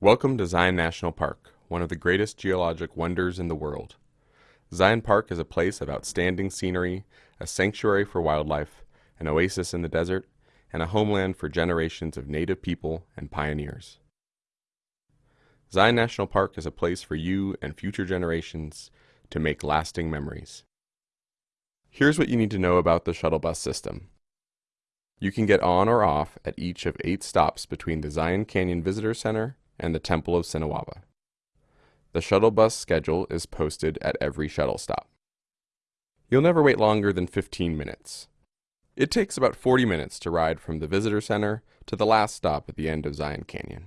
Welcome to Zion National Park, one of the greatest geologic wonders in the world. Zion Park is a place of outstanding scenery, a sanctuary for wildlife, an oasis in the desert, and a homeland for generations of native people and pioneers. Zion National Park is a place for you and future generations to make lasting memories. Here's what you need to know about the shuttle bus system. You can get on or off at each of eight stops between the Zion Canyon Visitor Center and the Temple of Sinawava. The shuttle bus schedule is posted at every shuttle stop. You'll never wait longer than 15 minutes. It takes about 40 minutes to ride from the Visitor Center to the last stop at the end of Zion Canyon.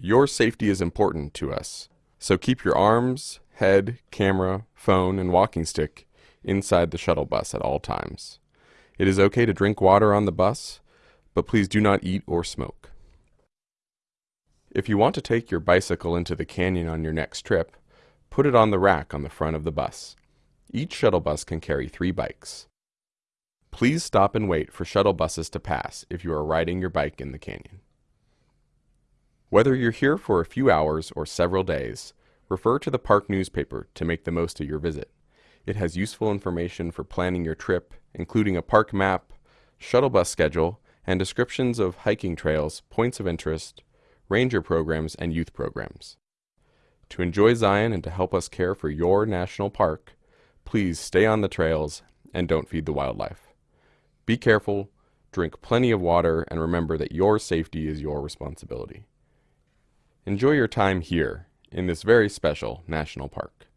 Your safety is important to us, so keep your arms, head, camera, phone, and walking stick inside the shuttle bus at all times. It is okay to drink water on the bus, but please do not eat or smoke. If you want to take your bicycle into the canyon on your next trip, put it on the rack on the front of the bus. Each shuttle bus can carry three bikes. Please stop and wait for shuttle buses to pass if you are riding your bike in the canyon. Whether you're here for a few hours or several days, refer to the park newspaper to make the most of your visit. It has useful information for planning your trip, including a park map, shuttle bus schedule, and descriptions of hiking trails, points of interest, ranger programs, and youth programs. To enjoy Zion and to help us care for your national park, please stay on the trails and don't feed the wildlife. Be careful, drink plenty of water, and remember that your safety is your responsibility. Enjoy your time here in this very special national park.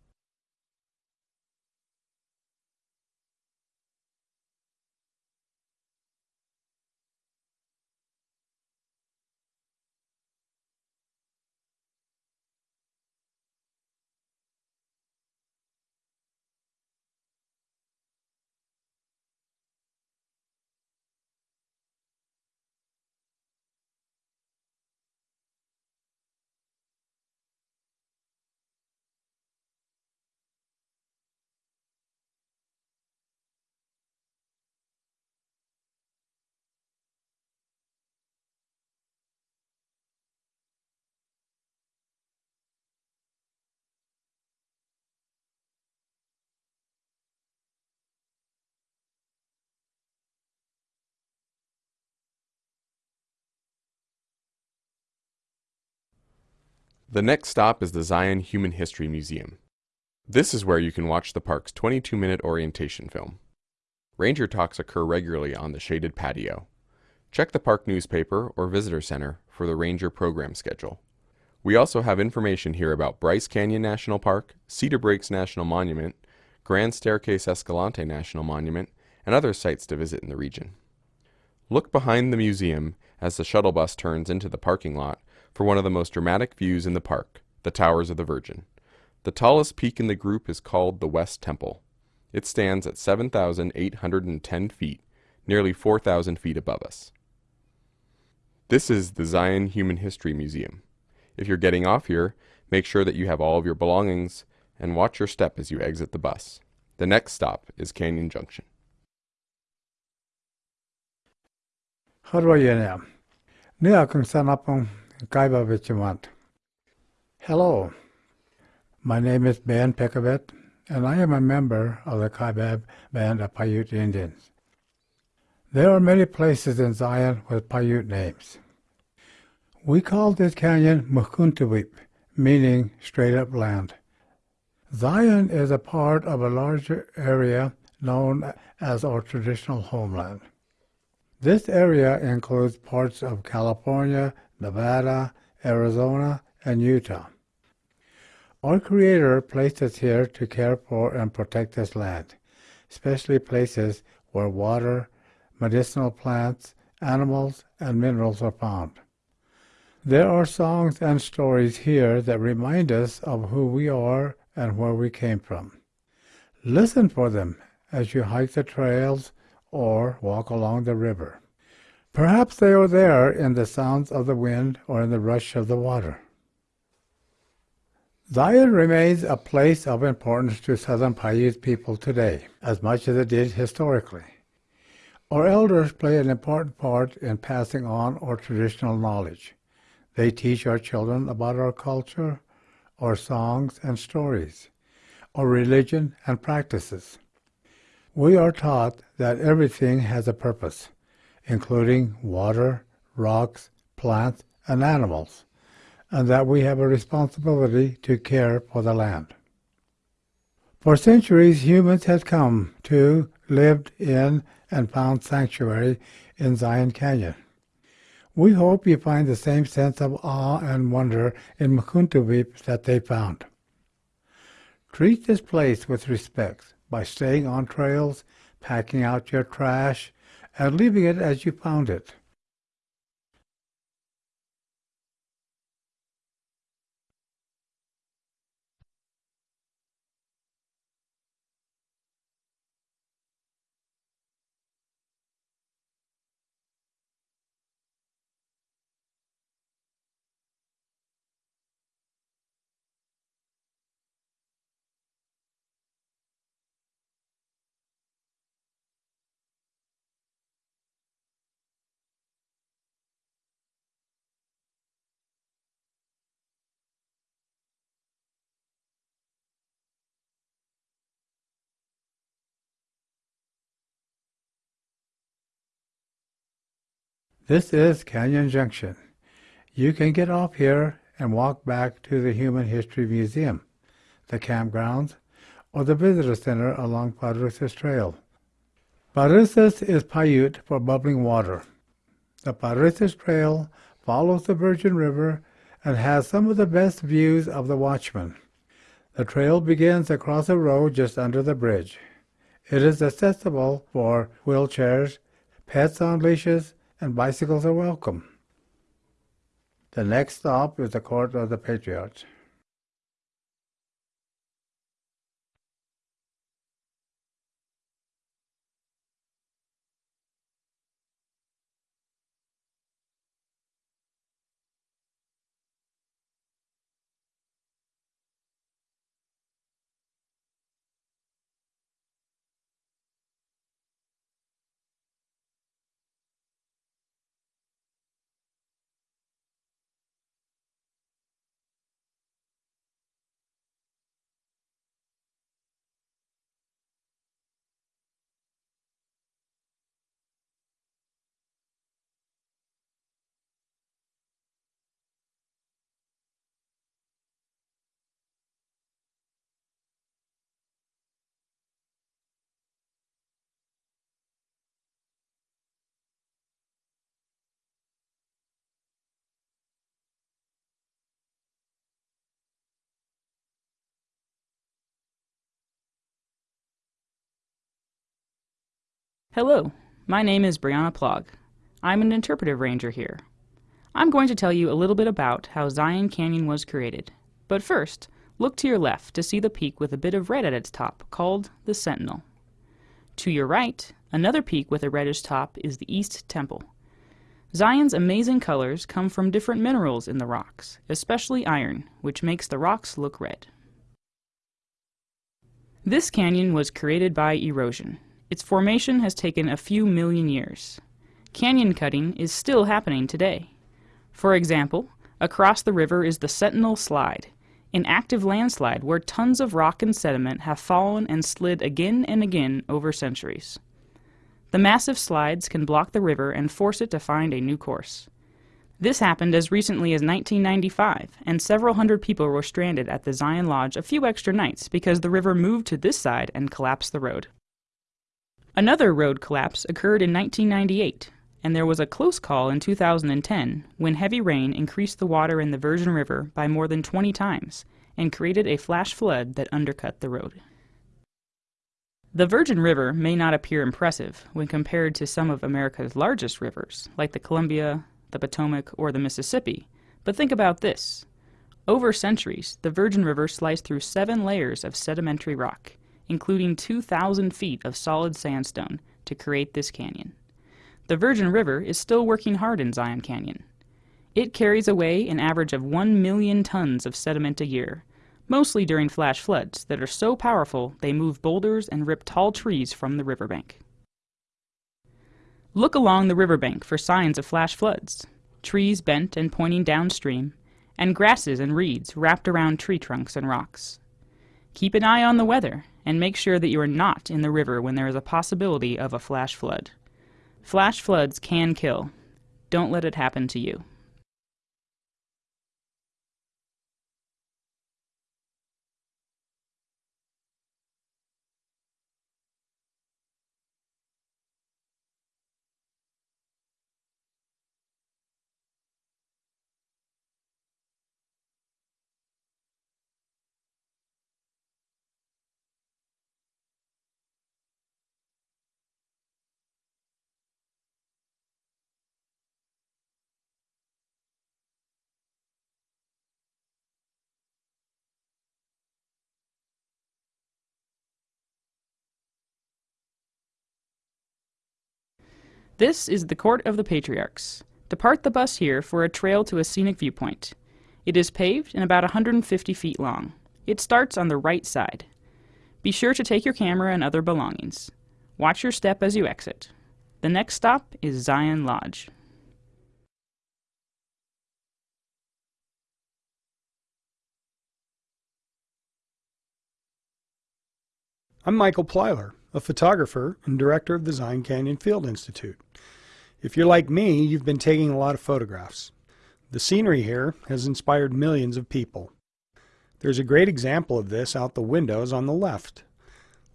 The next stop is the Zion Human History Museum. This is where you can watch the park's 22-minute orientation film. Ranger talks occur regularly on the shaded patio. Check the park newspaper or visitor center for the ranger program schedule. We also have information here about Bryce Canyon National Park, Cedar Breaks National Monument, Grand Staircase Escalante National Monument, and other sites to visit in the region. Look behind the museum as the shuttle bus turns into the parking lot for one of the most dramatic views in the park, the Towers of the Virgin. The tallest peak in the group is called the West Temple. It stands at 7,810 feet, nearly 4,000 feet above us. This is the Zion Human History Museum. If you're getting off here, make sure that you have all of your belongings and watch your step as you exit the bus. The next stop is Canyon Junction. How do you know? Nia kung sanapong Kaiba Vichimant. Hello, my name is Ben Pekavet, and I am a member of the Kaibab Band of Paiute Indians. There are many places in Zion with Paiute names. We call this canyon Mukuntuweap, meaning straight up land. Zion is a part of a larger area known as our traditional homeland. This area includes parts of California, Nevada, Arizona, and Utah. Our Creator placed us here to care for and protect this land, especially places where water, medicinal plants, animals, and minerals are found. There are songs and stories here that remind us of who we are and where we came from. Listen for them as you hike the trails or walk along the river. Perhaps they are there in the sounds of the wind or in the rush of the water. Zion remains a place of importance to Southern Paiute people today, as much as it did historically. Our elders play an important part in passing on our traditional knowledge. They teach our children about our culture, our songs and stories, our religion and practices. We are taught that everything has a purpose, including water, rocks, plants, and animals, and that we have a responsibility to care for the land. For centuries, humans had come to, lived in, and found sanctuary in Zion Canyon. We hope you find the same sense of awe and wonder in Mukuntuweap that they found. Treat this place with respect by staying on trails, packing out your trash, and leaving it as you found it. This is Canyon Junction. You can get off here and walk back to the Human History Museum, the campgrounds, or the visitor center along Paresis Trail. Paresis is Paiute for bubbling water. The Paresis Trail follows the Virgin River and has some of the best views of the Watchman. The trail begins across a road just under the bridge. It is accessible for wheelchairs, pets on leashes, and bicycles are welcome. The next stop is the Court of the Patriarchs. Hello, my name is Brianna Plog. I'm an interpretive ranger here. I'm going to tell you a little bit about how Zion Canyon was created. But first, look to your left to see the peak with a bit of red at its top, called the Sentinel. To your right, another peak with a reddish top is the East Temple. Zion's amazing colors come from different minerals in the rocks, especially iron, which makes the rocks look red. This canyon was created by erosion, its formation has taken a few million years. Canyon cutting is still happening today. For example, across the river is the Sentinel Slide, an active landslide where tons of rock and sediment have fallen and slid again and again over centuries. The massive slides can block the river and force it to find a new course. This happened as recently as 1995, and several hundred people were stranded at the Zion Lodge a few extra nights because the river moved to this side and collapsed the road. Another road collapse occurred in 1998, and there was a close call in 2010 when heavy rain increased the water in the Virgin River by more than 20 times and created a flash flood that undercut the road. The Virgin River may not appear impressive when compared to some of America's largest rivers, like the Columbia, the Potomac, or the Mississippi, but think about this. Over centuries, the Virgin River sliced through seven layers of sedimentary rock, including 2,000 feet of solid sandstone, to create this canyon. The Virgin River is still working hard in Zion Canyon. It carries away an average of 1 million tons of sediment a year, mostly during flash floods that are so powerful they move boulders and rip tall trees from the riverbank. Look along the riverbank for signs of flash floods. trees bent and pointing downstream, and grasses and reeds wrapped around tree trunks and rocks. Keep an eye on the weather and make sure that you are not in the river when there is a possibility of a flash flood. Flash floods can kill. Don't let it happen to you. This is the Court of the Patriarchs. Depart the bus here for a trail to a scenic viewpoint. It is paved and about 150 feet long. It starts on the right side. Be sure to take your camera and other belongings. Watch your step as you exit. The next stop is Zion Lodge. I'm Michael Plyler, a photographer and director of the Zion Canyon Field Institute. If you're like me, you've been taking a lot of photographs. The scenery here has inspired millions of people. There's a great example of this out the windows on the left.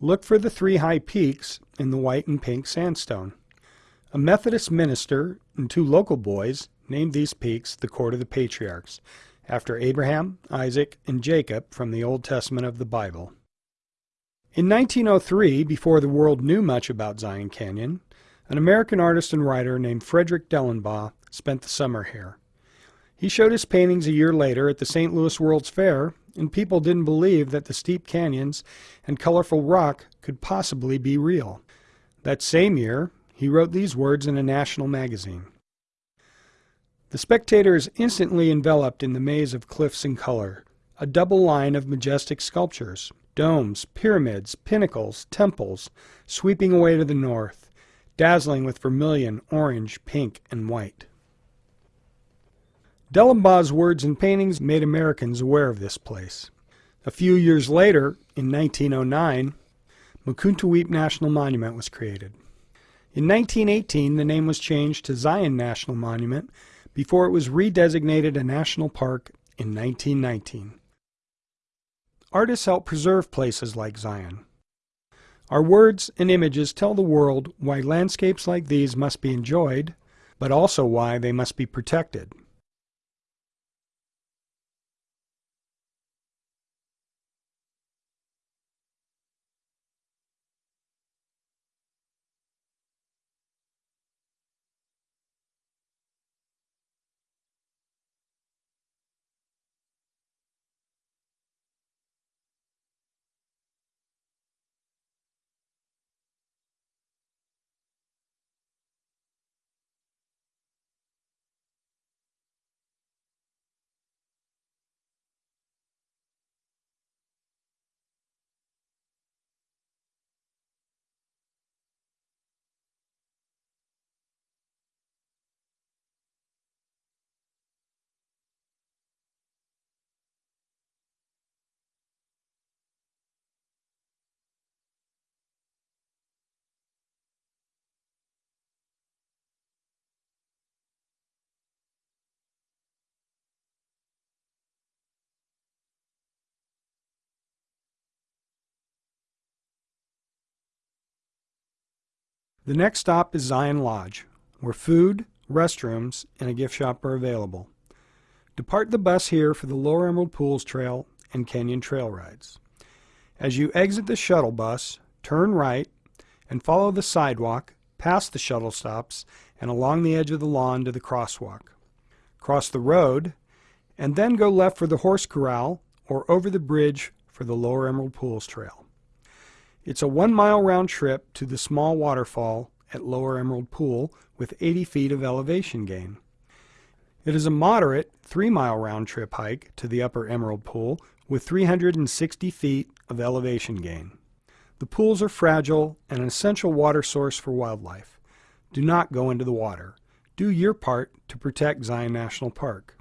Look for the three high peaks in the white and pink sandstone. A Methodist minister and two local boys named these peaks the Court of the Patriarchs, after Abraham, Isaac, and Jacob from the Old Testament of the Bible. In 1903, before the world knew much about Zion Canyon, an American artist and writer named Frederick Dellenbaugh spent the summer here. He showed his paintings a year later at the St. Louis World's Fair, and people didn't believe that the steep canyons and colorful rock could possibly be real. That same year, he wrote these words in a national magazine. The spectator is instantly enveloped in the maze of cliffs and color, a double line of majestic sculptures, domes, pyramids, pinnacles, temples, sweeping away to the north, dazzling with vermilion, orange, pink, and white. Dellenbaugh's words and paintings made Americans aware of this place. A few years later, in 1909, Mukuntuweap National Monument was created. In 1918, the name was changed to Zion National Monument before it was redesignated a national park in 1919. Artists help preserve places like Zion. Our words and images tell the world why landscapes like these must be enjoyed, but also why they must be protected. The next stop is Zion Lodge, where food, restrooms, and a gift shop are available. Depart the bus here for the Lower Emerald Pools Trail and Canyon Trail rides. As you exit the shuttle bus, turn right and follow the sidewalk past the shuttle stops and along the edge of the lawn to the crosswalk. Cross the road and then go left for the horse corral or over the bridge for the Lower Emerald Pools Trail. It's a one mile round trip to the small waterfall at Lower Emerald Pool with 80 feet of elevation gain. It is a moderate three mile round trip hike to the Upper Emerald Pool with 360 feet of elevation gain. The pools are fragile and an essential water source for wildlife. Do not go into the water. Do your part to protect Zion National Park.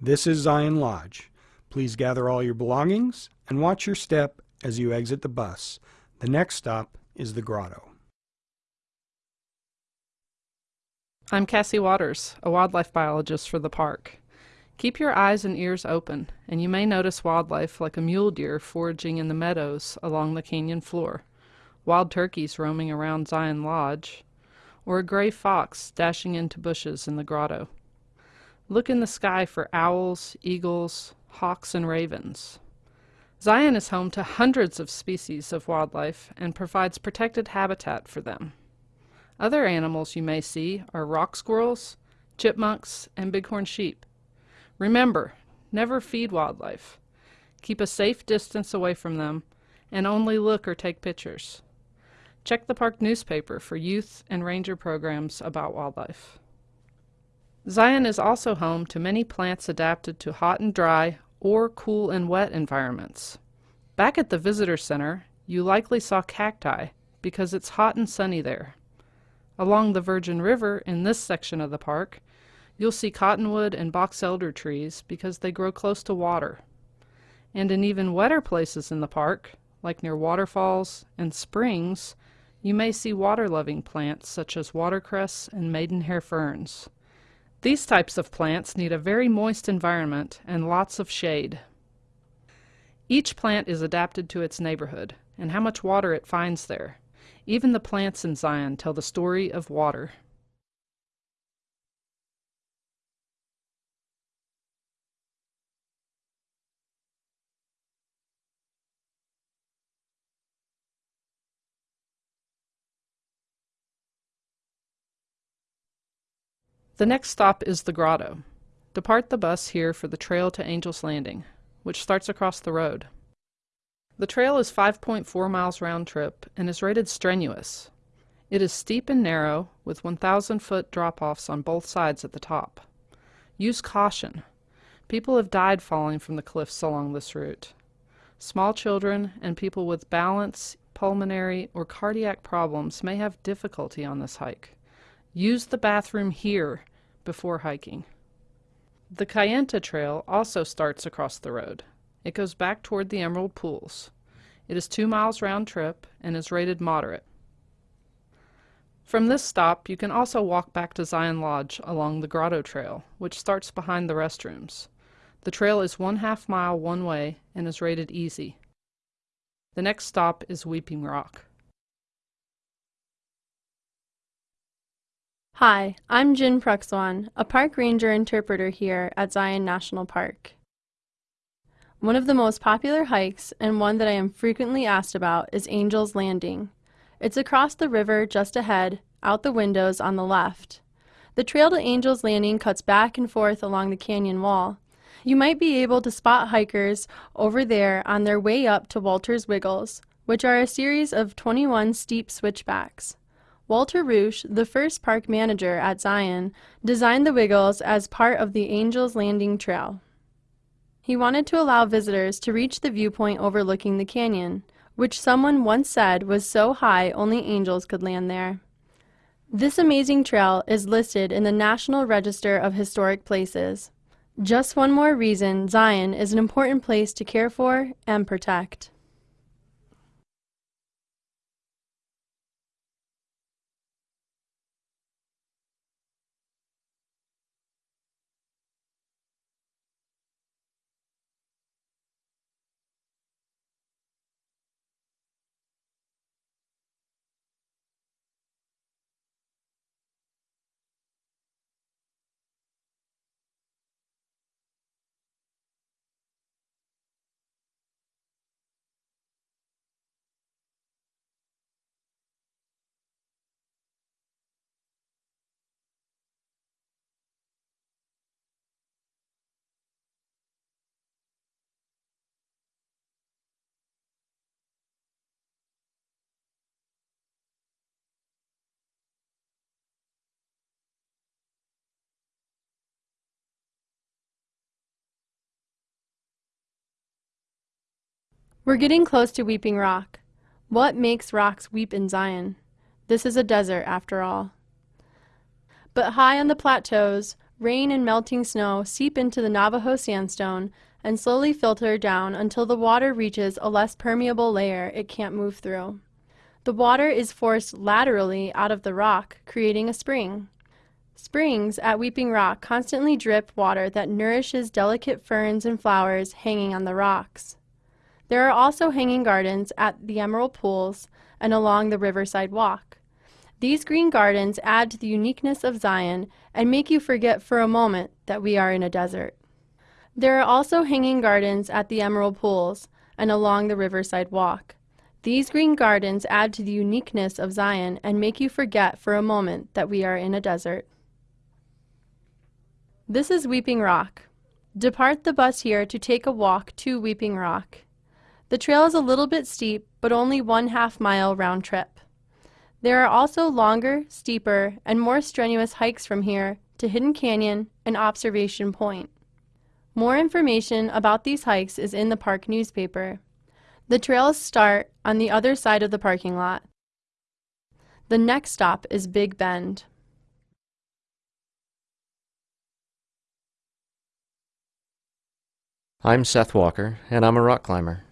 This is Zion Lodge. Please gather all your belongings and watch your step as you exit the bus. The next stop is the grotto. I'm Cassie Waters, a wildlife biologist for the park. Keep your eyes and ears open, and you may notice wildlife like a mule deer foraging in the meadows along the canyon floor, wild turkeys roaming around Zion Lodge, or a gray fox dashing into bushes in the grotto. Look in the sky for owls, eagles, hawks, and ravens. Zion is home to hundreds of species of wildlife and provides protected habitat for them. Other animals you may see are rock squirrels, chipmunks, and bighorn sheep. Remember, never feed wildlife. Keep a safe distance away from them and only look or take pictures. Check the park newspaper for youth and ranger programs about wildlife. Zion is also home to many plants adapted to hot and dry or cool and wet environments. Back at the visitor center, you likely saw cacti because it's hot and sunny there. Along the Virgin River in this section of the park, You'll see cottonwood and box elder trees because they grow close to water. And in even wetter places in the park, like near waterfalls and springs, you may see water-loving plants such as watercress and maidenhair ferns. These types of plants need a very moist environment and lots of shade. Each plant is adapted to its neighborhood and how much water it finds there. Even the plants in Zion tell the story of water. The next stop is the grotto. Depart the bus here for the trail to Angel's Landing, which starts across the road. The trail is 5.4 miles round trip and is rated strenuous. It is steep and narrow, with 1,000 foot drop offs on both sides at the top. Use caution. People have died falling from the cliffs along this route. Small children and people with balance, pulmonary, or cardiac problems may have difficulty on this hike. Use the bathroom here before hiking. The Kayenta Trail also starts across the road. It goes back toward the Emerald Pools. It is two miles round trip and is rated moderate. From this stop, you can also walk back to Zion Lodge along the Grotto Trail, which starts behind the restrooms. The trail is one half mile one way and is rated easy. The next stop is Weeping Rock. Hi, I'm Jin Pruxwan, a park ranger interpreter here at Zion National Park. One of the most popular hikes, and one that I am frequently asked about, is Angel's Landing. It's across the river just ahead, out the windows on the left. The trail to Angel's Landing cuts back and forth along the canyon wall. You might be able to spot hikers over there on their way up to Walter's Wiggles, which are a series of 21 steep switchbacks. Walter Ruesch, the first park manager at Zion, designed the Wiggles as part of the Angels Landing Trail. He wanted to allow visitors to reach the viewpoint overlooking the canyon, which someone once said was so high only angels could land there. This amazing trail is listed in the National Register of Historic Places. Just one more reason Zion is an important place to care for and protect. We're getting close to Weeping Rock. What makes rocks weep in Zion? This is a desert, after all. But high on the plateaus, rain and melting snow seep into the Navajo sandstone and slowly filter down until the water reaches a less permeable layer it can't move through. The water is forced laterally out of the rock, creating a spring. Springs at Weeping Rock constantly drip water that nourishes delicate ferns and flowers hanging on the rocks. There are also hanging gardens at the Emerald Pools and along the Riverside Walk. These green gardens add to the uniqueness of Zion and make you forget for a moment that we are in a desert. There are also hanging gardens at the Emerald Pools and along the Riverside Walk. These green gardens add to the uniqueness of Zion and make you forget for a moment that we are in a desert. This is Weeping Rock. Depart the bus here to take a walk to Weeping Rock. The trail is a little bit steep, but only one half mile round trip. There are also longer, steeper, and more strenuous hikes from here to Hidden Canyon and Observation Point. More information about these hikes is in the park newspaper. The trails start on the other side of the parking lot. The next stop is Big Bend. I'm Seth Walker, and I'm a rock climber.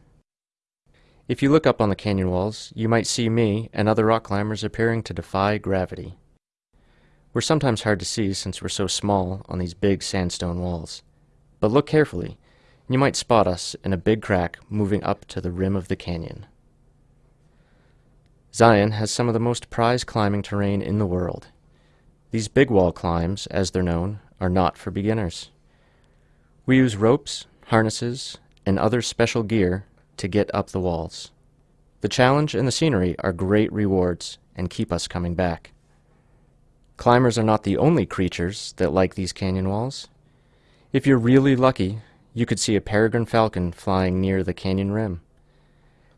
If you look up on the canyon walls, you might see me and other rock climbers appearing to defy gravity. We're sometimes hard to see since we're so small on these big sandstone walls. But look carefully, and you might spot us in a big crack moving up to the rim of the canyon. Zion has some of the most prized climbing terrain in the world. These big wall climbs, as they're known, are not for beginners. We use ropes, harnesses, and other special gear to get up the walls. The challenge and the scenery are great rewards and keep us coming back. Climbers are not the only creatures that like these canyon walls. If you're really lucky, you could see a peregrine falcon flying near the canyon rim.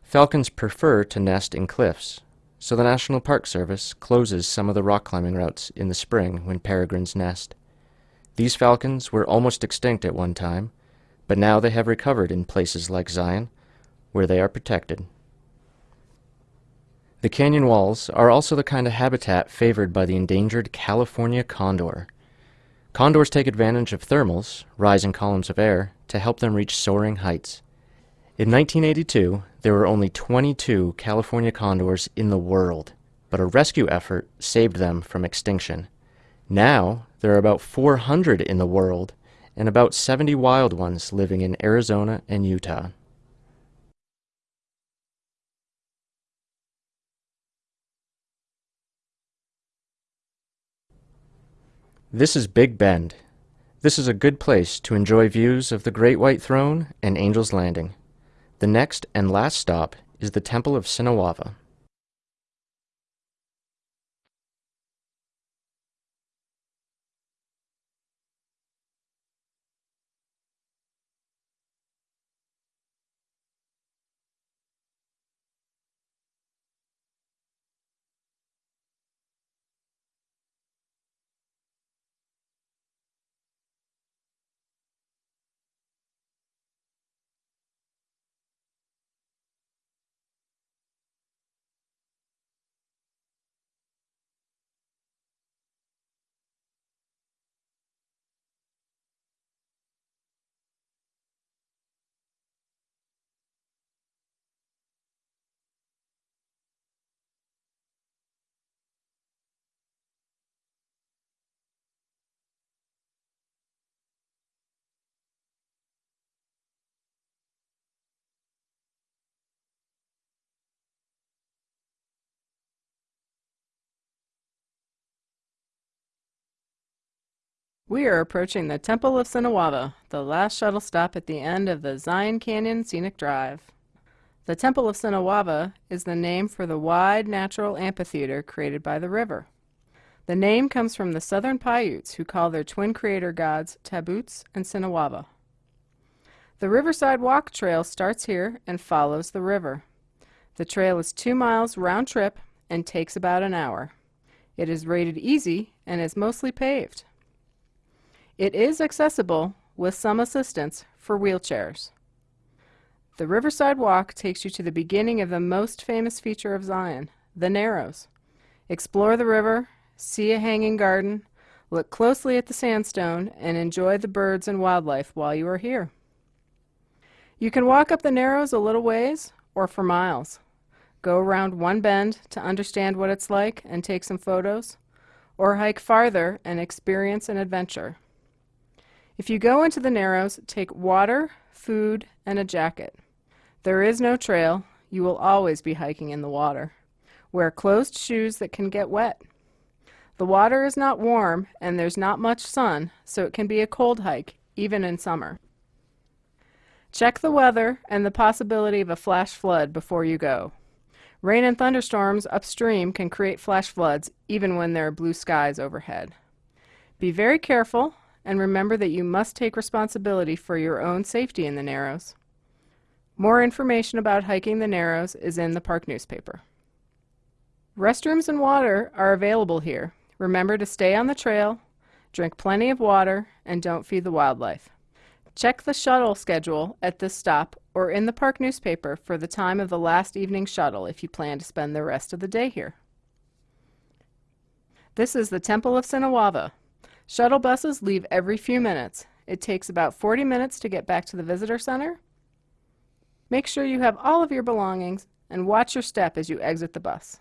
Falcons prefer to nest in cliffs, so the National Park Service closes some of the rock climbing routes in the spring when peregrines nest. These falcons were almost extinct at one time, but now they have recovered in places like Zion, where they are protected. The canyon walls are also the kind of habitat favored by the endangered California condor. Condors take advantage of thermals, rising columns of air, to help them reach soaring heights. In 1982, there were only 22 California condors in the world, but a rescue effort saved them from extinction. Now, there are about 400 in the world, and about 70 wild ones living in Arizona and Utah. This is Big Bend. This is a good place to enjoy views of the Great White Throne and Angel's Landing. The next and last stop is the Temple of Sinawava. We are approaching the Temple of Sinawava, the last shuttle stop at the end of the Zion Canyon Scenic Drive. The Temple of Sinawava is the name for the wide natural amphitheater created by the river. The name comes from the southern Paiutes who call their twin creator gods Tabboots and Sinawava. The Riverside Walk Trail starts here and follows the river. The trail is two miles round trip and takes about an hour. It is rated easy and is mostly paved. It is accessible, with some assistance, for wheelchairs. The Riverside Walk takes you to the beginning of the most famous feature of Zion, the Narrows. Explore the river, see a hanging garden, Look closely at the sandstone and enjoy the birds and wildlife while you are here. You can walk up the Narrows a little ways or for miles. Go around one bend to understand what it's like and take some photos, or hike farther and experience an adventure. If you go into the Narrows, take water, food, and a jacket. There is no trail. You will always be hiking in the water. Wear closed shoes that can get wet. The water is not warm and there's not much sun, so it can be a cold hike, even in summer. Check the weather and the possibility of a flash flood before you go. Rain and thunderstorms upstream can create flash floods even when there are blue skies overhead. Be very careful and remember that you must take responsibility for your own safety in the Narrows. More information about hiking the Narrows is in the park newspaper. Restrooms and water are available here. Remember to stay on the trail, drink plenty of water, and don't feed the wildlife. Check the shuttle schedule at this stop or in the park newspaper for the time of the last evening shuttle if you plan to spend the rest of the day here. This is the Temple of Sinawava. Shuttle buses leave every few minutes. It takes about 40 minutes to get back to the visitor center. Make sure you have all of your belongings and watch your step as you exit the bus.